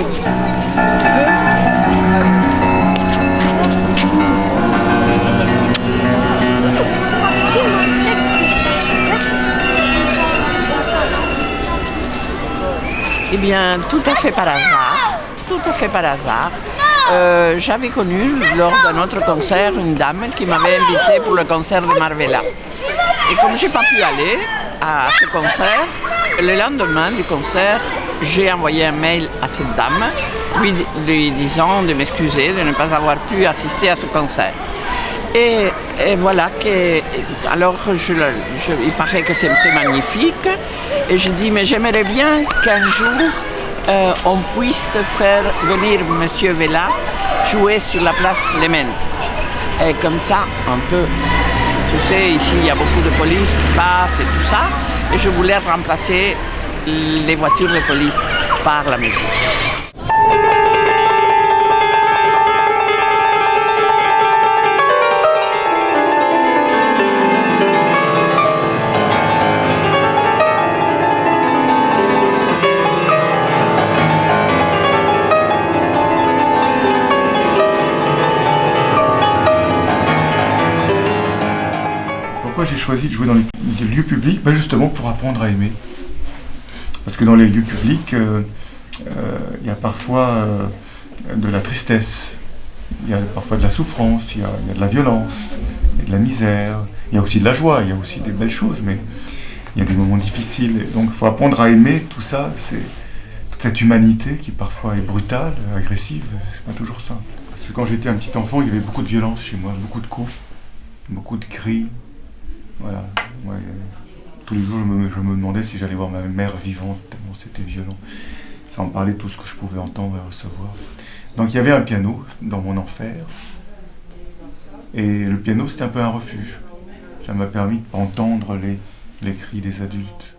Eh bien, tout à fait par hasard, tout à fait par hasard, euh, j'avais connu lors d'un autre concert une dame qui m'avait invitée pour le concert de Marvella. Et comme je n'ai pas pu aller à ce concert, le lendemain du concert, j'ai envoyé un mail à cette dame lui, disant de m'excuser de ne pas avoir pu assister à ce concert. Et, voilà que, alors il paraît que c'était magnifique. Et je dis, mais j'aimerais bien qu'un jour euh, on puisse faire venir M. Vella jouer sur la place Lemens. Et comme ça, un peu, tu sais, ici il y a beaucoup de police qui passent et tout ça. Et je voulais remplacer les voitures de police par la musique. j'ai choisi de jouer dans les lieux publics? Ben Justement pour apprendre à aimer. Parce que dans les lieux publics, euh, euh, il y a parfois euh, de la tristesse, il y a parfois de la souffrance, il y, a, de la violence, il y a de la misère, il y a aussi de la joie, il y a aussi des belles choses, mais il y a des moments difficiles. donc il faut apprendre à aimer tout ça, toute cette humanité qui parfois est brutale, agressive, c'est pas toujours ça. Parce que quand j'étais un petit enfant, il y avait beaucoup de violence chez moi, beaucoup de coups, beaucoup de cris, voilà. Tous les jours, je me, demandais si j'allais voir ma mère vivante, tellement c'était violent. Sans parler de tout ce que je pouvais entendre et recevoir. Donc il y avait un piano dans mon enfer. Et le piano, c'était un peu un refuge. Ça m'a permis de entendre les cris des adultes.